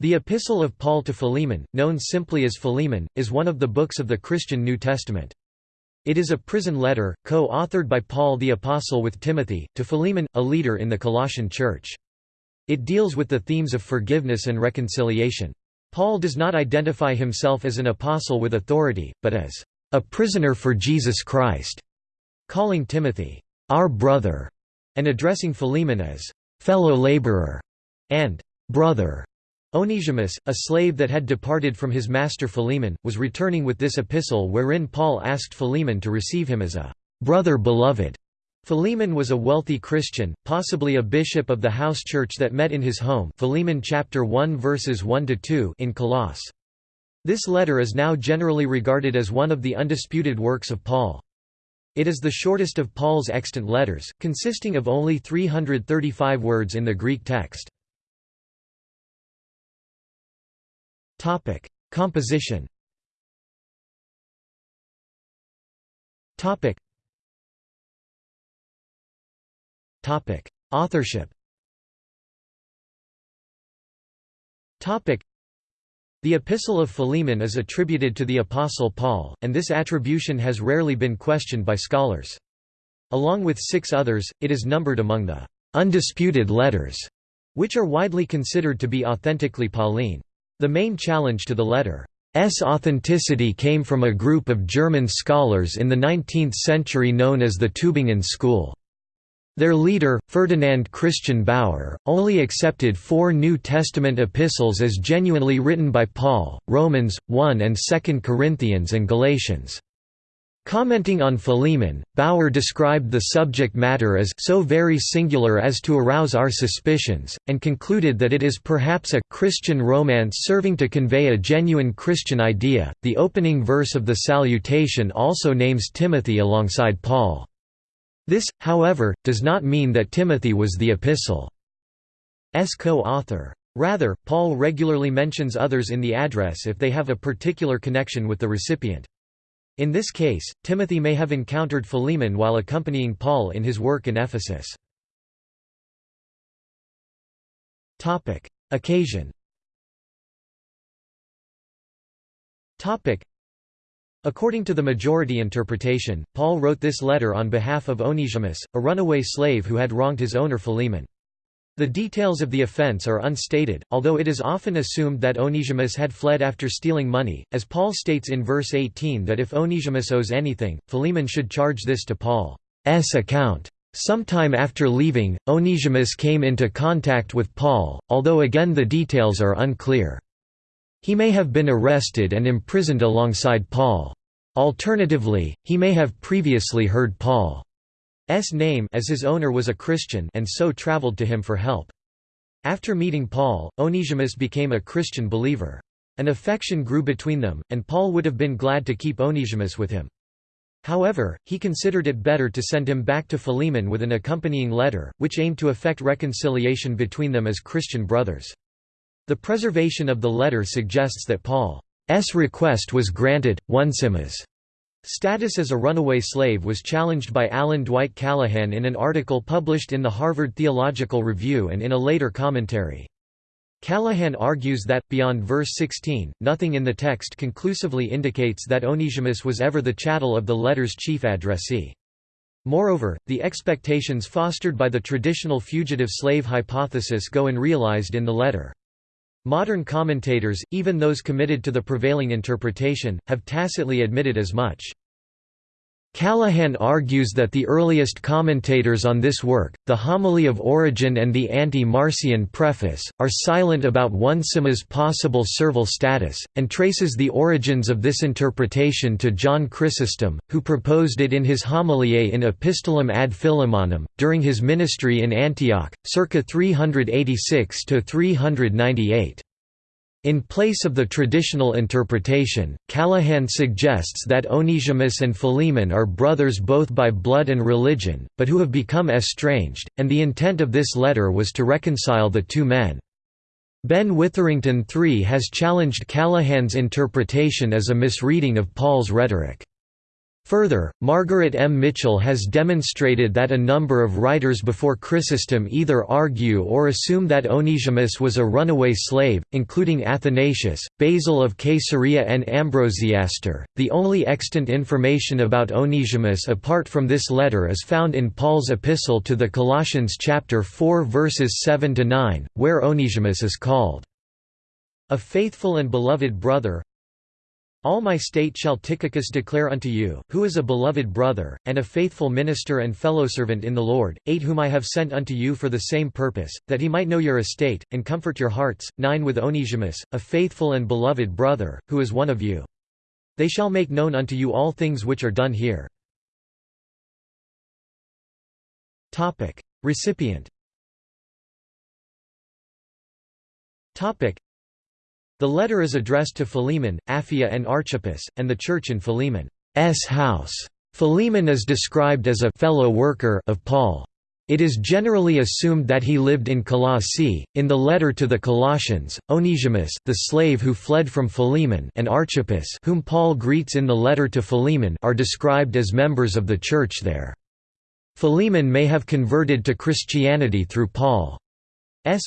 The Epistle of Paul to Philemon, known simply as Philemon, is one of the books of the Christian New Testament. It is a prison letter, co-authored by Paul the Apostle with Timothy, to Philemon, a leader in the Colossian church. It deals with the themes of forgiveness and reconciliation. Paul does not identify himself as an apostle with authority, but as a prisoner for Jesus Christ, calling Timothy, our brother, and addressing Philemon as fellow laborer and brother. Onesimus, a slave that had departed from his master Philemon, was returning with this epistle wherein Paul asked Philemon to receive him as a brother beloved. Philemon was a wealthy Christian, possibly a bishop of the house church that met in his home Philemon chapter 1 verses 1 to 2 in Colossae. This letter is now generally regarded as one of the undisputed works of Paul. It is the shortest of Paul's extant letters, consisting of only 335 words in the Greek text. Topic: Composition. Topic. Topic: Authorship. Topic. The Epistle of Philemon is attributed to the Apostle Paul, and this attribution has rarely been questioned by scholars. Along with six others, it is numbered among the undisputed letters, which are widely considered to be authentically Pauline. The main challenge to the letter's authenticity came from a group of German scholars in the 19th century known as the Tübingen School. Their leader, Ferdinand Christian Baur, only accepted four New Testament epistles as genuinely written by Paul, Romans, 1 and 2 Corinthians and Galatians. Commenting on Philemon, Baur described the subject matter as so very singular as to arouse our suspicions, and concluded that it is perhaps a Christian romance serving to convey a genuine Christian idea. The opening verse of the salutation also names Timothy alongside Paul. This, however, does not mean that Timothy was the epistle's co-author. Rather, Paul regularly mentions others in the address if they have a particular connection with the recipient. In this case, Timothy may have encountered Philemon while accompanying Paul in his work in Ephesus. Topic. Occasion Topic. According to the majority interpretation, Paul wrote this letter on behalf of Onesimus, a runaway slave who had wronged his owner Philemon. The details of the offense are unstated, although it is often assumed that Onesimus had fled after stealing money, as Paul states in verse 18 that if Onesimus owes anything, Philemon should charge this to Paul's account. Sometime after leaving, Onesimus came into contact with Paul, although again the details are unclear. He may have been arrested and imprisoned alongside Paul. Alternatively, he may have previously heard Paul name as his owner was a Christian and so traveled to him for help. After meeting Paul, Onesimus became a Christian believer. An affection grew between them, and Paul would have been glad to keep Onesimus with him. However, he considered it better to send him back to Philemon with an accompanying letter, which aimed to effect reconciliation between them as Christian brothers. The preservation of the letter suggests that Paul's request was granted. Onesimus' Status as a runaway slave was challenged by Alan Dwight Callahan in an article published in the Harvard Theological Review and in a later commentary. Callahan argues that, beyond verse 16, nothing in the text conclusively indicates that Onesimus was ever the chattel of the letter's chief addressee. Moreover, the expectations fostered by the traditional fugitive slave hypothesis go unrealized in the letter. Modern commentators, even those committed to the prevailing interpretation, have tacitly admitted as much. Callahan argues that the earliest commentators on this work, the Homily of Origen and the Anti-Marcion preface, are silent about Onesimus' possible servile status, and traces the origins of this interpretation to John Chrysostom, who proposed it in his Homiliae in Epistolum ad Philemonum, during his ministry in Antioch, circa 386–398. In place of the traditional interpretation, Callahan suggests that Onesimus and Philemon are brothers both by blood and religion, but who have become estranged, and the intent of this letter was to reconcile the two men. Ben Witherington III has challenged Callahan's interpretation as a misreading of Paul's rhetoric. Further, Margaret M. Mitchell has demonstrated that a number of writers before Chrysostom either argue or assume that Onesimus was a runaway slave, including Athanasius, Basil of Caesarea and Ambrosiaster. The only extant information about Onesimus apart from this letter is found in Paul's epistle to the Colossians chapter 4 verses 7 to 9, where Onesimus is called a faithful and beloved brother, all my state shall Tychicus declare unto you, who is a beloved brother, and a faithful minister and fellowservant in the Lord, 8 whom I have sent unto you for the same purpose, that he might know your estate, and comfort your hearts, 9 with Onesimus, a faithful and beloved brother, who is one of you. They shall make known unto you all things which are done here. Recipient the letter is addressed to Philemon, Apphia and Archippus, and the church in Philemon's house. Philemon is described as a fellow worker of Paul. It is generally assumed that he lived in Colossae. In the letter to the Colossians, Onesimus, the slave who fled from Philemon, and Archippus, whom Paul greets in the letter to Philemon, are described as members of the church there. Philemon may have converted to Christianity through Paul's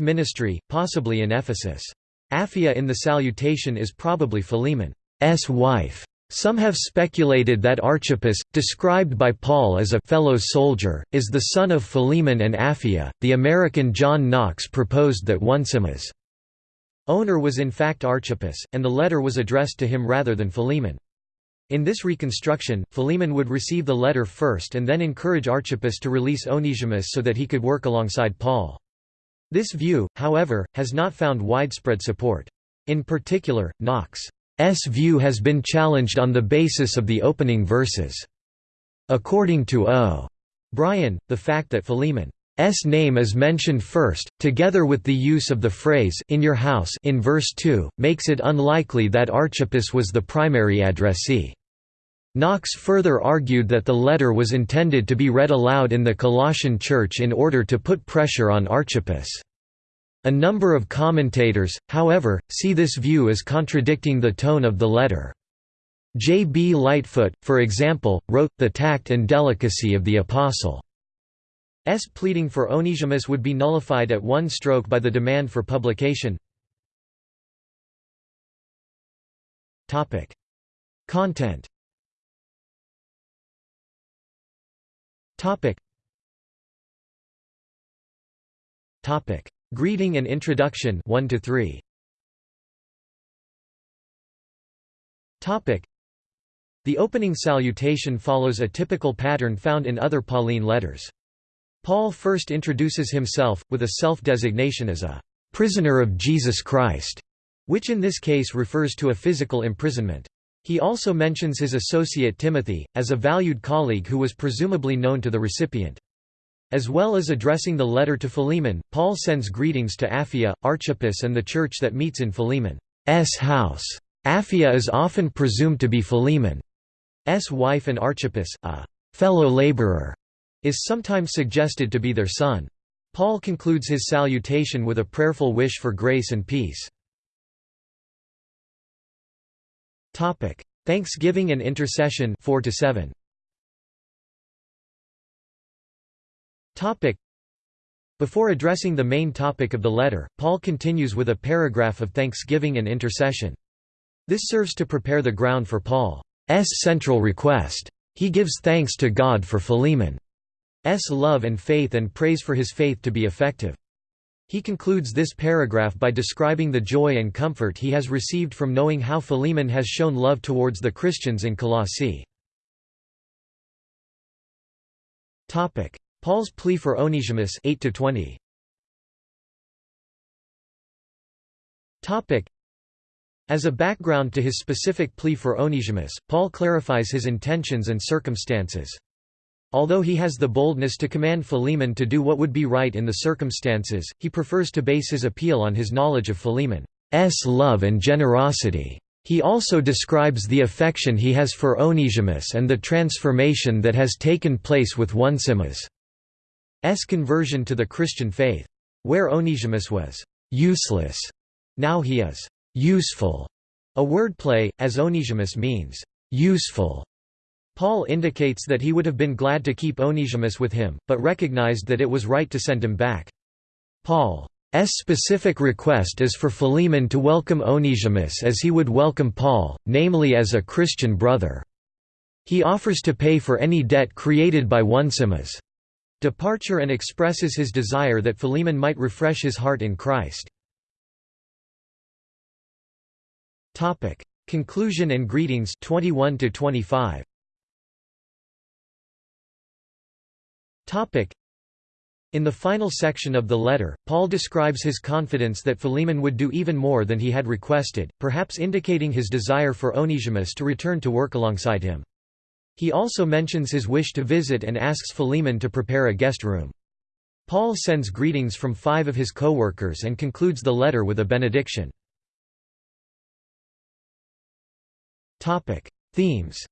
ministry, possibly in Ephesus. Apphia in the salutation is probably Philemon's wife. Some have speculated that Archippus, described by Paul as a fellow soldier, is the son of Philemon and Apphia. The American John Knox proposed that Onesimus' owner was in fact Archippus, and the letter was addressed to him rather than Philemon. In this reconstruction, Philemon would receive the letter first and then encourage Archippus to release Onesimus so that he could work alongside Paul. This view, however, has not found widespread support. In particular, Knox's view has been challenged on the basis of the opening verses. According to O. Brien, the fact that Philemon's name is mentioned first, together with the use of the phrase in your house in verse 2, makes it unlikely that Archippus was the primary addressee. Knox further argued that the letter was intended to be read aloud in the Colossian church in order to put pressure on Archippus. A number of commentators, however, see this view as contradicting the tone of the letter. J. B. Lightfoot, for example, wrote, The tact and delicacy of the Apostle. S pleading for Onesimus would be nullified at one stroke by the demand for publication. Content Topic. Topic. Greeting and introduction 1 to 3. Topic. The opening salutation follows a typical pattern found in other Pauline letters. Paul first introduces himself, with a self-designation as a «prisoner of Jesus Christ», which in this case refers to a physical imprisonment. He also mentions his associate Timothy, as a valued colleague who was presumably known to the recipient. As well as addressing the letter to Philemon, Paul sends greetings to Apphia, Archippus and the church that meets in Philemon's house. Apphia is often presumed to be Philemon's wife and Archippus, a fellow laborer, is sometimes suggested to be their son. Paul concludes his salutation with a prayerful wish for grace and peace. Topic: Thanksgiving and intercession 4 to 7. Topic: Before addressing the main topic of the letter, Paul continues with a paragraph of thanksgiving and intercession. This serves to prepare the ground for Paul's central request. He gives thanks to God for Philemon's love and faith and prays for his faith to be effective. He concludes this paragraph by describing the joy and comfort he has received from knowing how Philemon has shown love towards the Christians in Colossae. Paul's plea for Onesimus 8 20. As a background to his specific plea for Onesimus, Paul clarifies his intentions and circumstances. Although he has the boldness to command Philemon to do what would be right in the circumstances, he prefers to base his appeal on his knowledge of Philemon's love and generosity. He also describes the affection he has for Onesimus and the transformation that has taken place with Onesimus' conversion to the Christian faith. Where Onesimus was useless, now he is useful, a wordplay, as Onesimus means useful. Paul indicates that he would have been glad to keep Onesimus with him, but recognized that it was right to send him back. Paul's specific request is for Philemon to welcome Onesimus as he would welcome Paul, namely as a Christian brother. He offers to pay for any debt created by Onesimus' departure and expresses his desire that Philemon might refresh his heart in Christ. Conclusion and greetings 21 to 25 In the final section of the letter, Paul describes his confidence that Philemon would do even more than he had requested, perhaps indicating his desire for Onesimus to return to work alongside him. He also mentions his wish to visit and asks Philemon to prepare a guest room. Paul sends greetings from five of his co-workers and concludes the letter with a benediction. Themes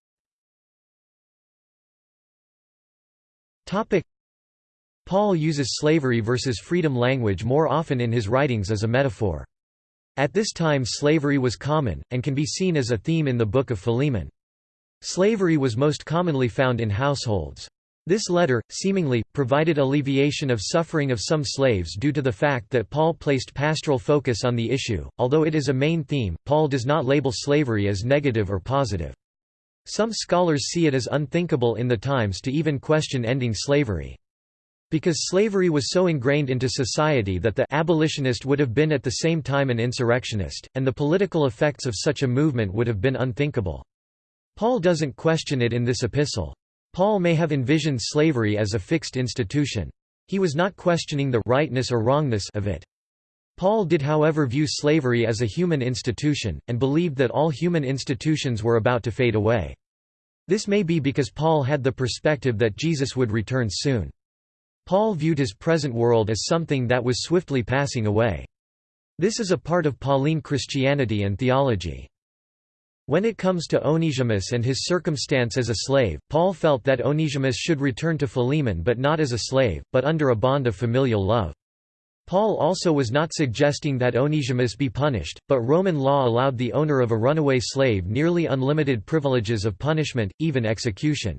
Paul uses slavery versus freedom language more often in his writings as a metaphor. At this time slavery was common, and can be seen as a theme in the Book of Philemon. Slavery was most commonly found in households. This letter, seemingly, provided alleviation of suffering of some slaves due to the fact that Paul placed pastoral focus on the issue. Although it is a main theme, Paul does not label slavery as negative or positive. Some scholars see it as unthinkable in the times to even question ending slavery. Because slavery was so ingrained into society that the abolitionist would have been at the same time an insurrectionist, and the political effects of such a movement would have been unthinkable. Paul doesn't question it in this epistle. Paul may have envisioned slavery as a fixed institution. He was not questioning the rightness or wrongness of it. Paul did however view slavery as a human institution, and believed that all human institutions were about to fade away. This may be because Paul had the perspective that Jesus would return soon. Paul viewed his present world as something that was swiftly passing away. This is a part of Pauline Christianity and theology. When it comes to Onesimus and his circumstance as a slave, Paul felt that Onesimus should return to Philemon but not as a slave, but under a bond of familial love. Paul also was not suggesting that Onesimus be punished, but Roman law allowed the owner of a runaway slave nearly unlimited privileges of punishment, even execution.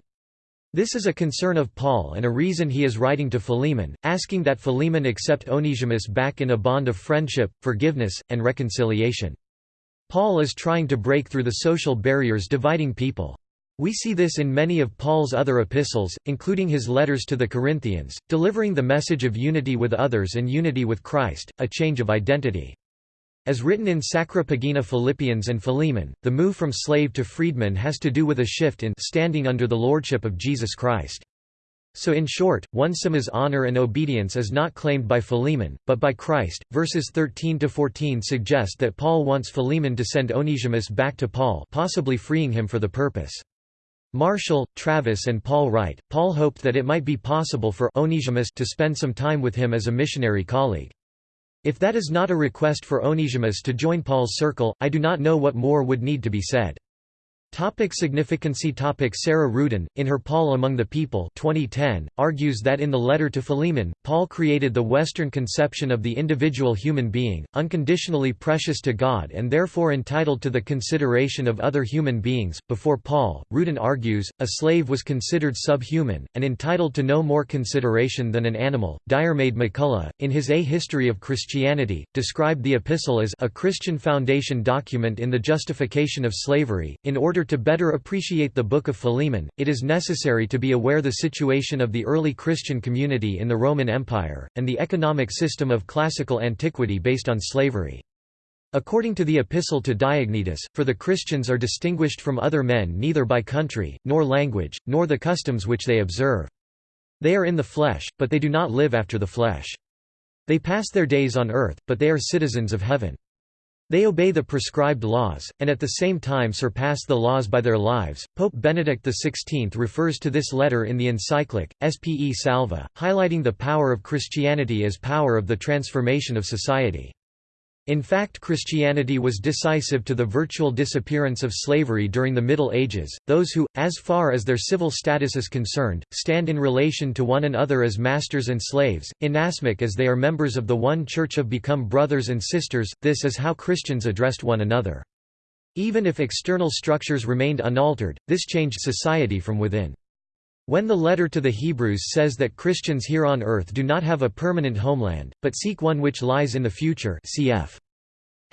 This is a concern of Paul and a reason he is writing to Philemon, asking that Philemon accept Onesimus back in a bond of friendship, forgiveness, and reconciliation. Paul is trying to break through the social barriers dividing people. We see this in many of Paul's other epistles, including his letters to the Corinthians, delivering the message of unity with others and unity with Christ, a change of identity. As written in Sacra Pagina Philippians and Philemon, the move from slave to freedman has to do with a shift in standing under the lordship of Jesus Christ. So in short, Onesimus' honor and obedience is not claimed by Philemon, but by Christ. Verses 13 to 14 suggest that Paul wants Philemon to send Onesimus back to Paul, possibly freeing him for the purpose. Marshall, Travis and Paul write, Paul hoped that it might be possible for Onesimus to spend some time with him as a missionary colleague. If that is not a request for Onesimus to join Paul's circle, I do not know what more would need to be said. Topic significancy Topic Sarah Ruden, in her Paul Among the People 2010, argues that in the letter to Philemon, Paul created the Western conception of the individual human being, unconditionally precious to God and therefore entitled to the consideration of other human beings. Before Paul, Ruden argues, a slave was considered subhuman, and entitled to no more consideration than an animal. Diarmaid MacCulloch, in his A History of Christianity, described the epistle as a Christian foundation document in the justification of slavery, in order order to better appreciate the Book of Philemon, it is necessary to be aware the situation of the early Christian community in the Roman Empire, and the economic system of classical antiquity based on slavery. According to the Epistle to Diognetus, for the Christians are distinguished from other men neither by country, nor language, nor the customs which they observe. They are in the flesh, but they do not live after the flesh. They pass their days on earth, but they are citizens of heaven. They obey the prescribed laws, and at the same time surpass the laws by their lives. Pope Benedict XVI refers to this letter in the encyclic, Spe Salvi, highlighting the power of Christianity as power of the transformation of society. In fact Christianity was decisive to the virtual disappearance of slavery during the Middle Ages, those who, as far as their civil status is concerned, stand in relation to one another as masters and slaves, inasmuch as they are members of the one church have become brothers and sisters, this is how Christians addressed one another. Even if external structures remained unaltered, this changed society from within. When the letter to the Hebrews says that Christians here on earth do not have a permanent homeland, but seek one which lies in the future cf.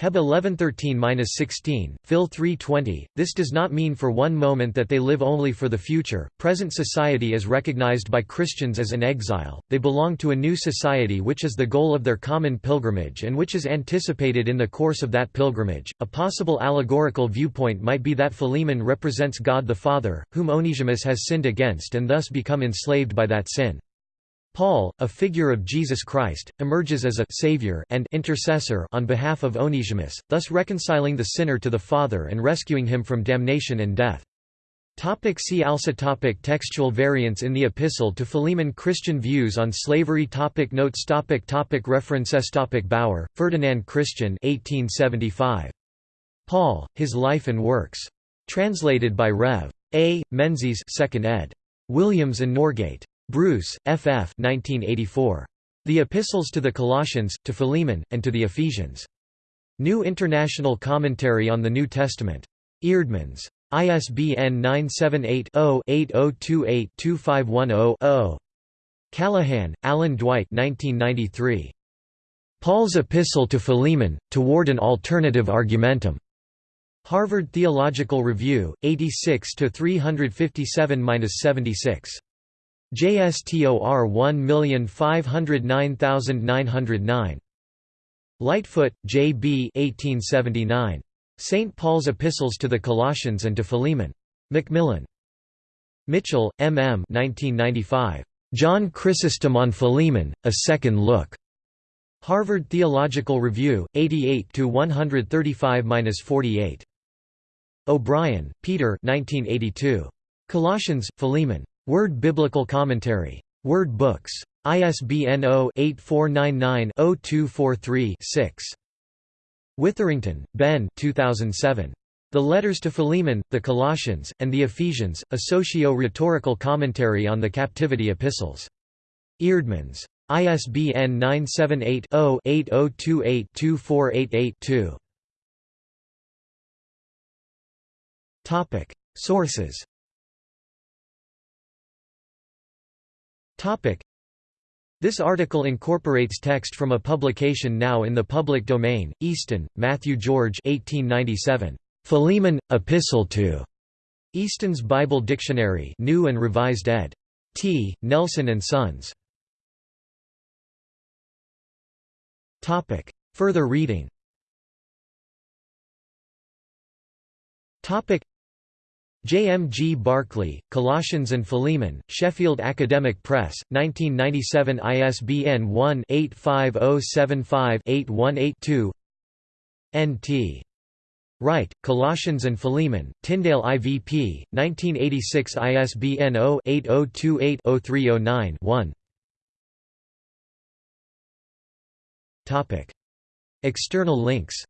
Heb 1113-16, Phil 320. This does not mean for one moment that they live only for the future. Present society is recognized by Christians as an exile. They belong to a new society which is the goal of their common pilgrimage and which is anticipated in the course of that pilgrimage. A possible allegorical viewpoint might be that Philemon represents God the Father, whom Onesimus has sinned against and thus become enslaved by that sin. Paul, a figure of Jesus Christ, emerges as a savior and intercessor on behalf of Onesimus, thus reconciling the sinner to the Father and rescuing him from damnation and death. Topic see also topic Textual variants in the Epistle to Philemon Christian views on slavery topic Notes topic topic References topic Baur, Ferdinand Christian 1875. Paul, His Life and Works. Translated by Rev. A. Menzies 2nd ed. Williams and Norgate. Bruce, F. F. 1984. The Epistles to the Colossians, to Philemon, and to the Ephesians. New International Commentary on the New Testament. Eerdmans. ISBN 978-0-8028-2510-0. Callahan, Alan Dwight 1993. Paul's Epistle to Philemon, Toward an Alternative Argumentum. Harvard Theological Review, 86 357-76. JSTOR 1509909. Lightfoot, J. B. 1879. St. Paul's Epistles to the Colossians and to Philemon. Macmillan. Mitchell, M. M. 1995. John Chrysostom on Philemon, A Second Look. Harvard Theological Review, 88 135-48. O'Brien, Peter 1982. Colossians, Philemon. Word Biblical Commentary. Word Books. ISBN 0-8499-0243-6. Witherington, Ben 2007. The Letters to Philemon, the Colossians, and the Ephesians, a socio-rhetorical commentary on the Captivity Epistles. Eerdmans. ISBN 978-0-8028-2488-2. Sources This article incorporates text from a publication now in the public domain, Easton, Matthew George 1897. Philemon, Epistle to Easton's Bible Dictionary New and Revised ed. T. Nelson and Sons. Further reading J. M. G. Barclay, Colossians and Philemon, Sheffield Academic Press, 1997 ISBN 1-85075-8182 N. T. Wright, Colossians and Philemon, Tyndale IVP, 1986 ISBN 0-8028-0309-1 External links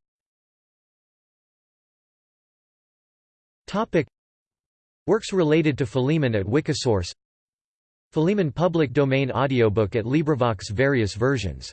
Works related to Philemon at Wikisource Philemon public domain audiobook at LibriVox various versions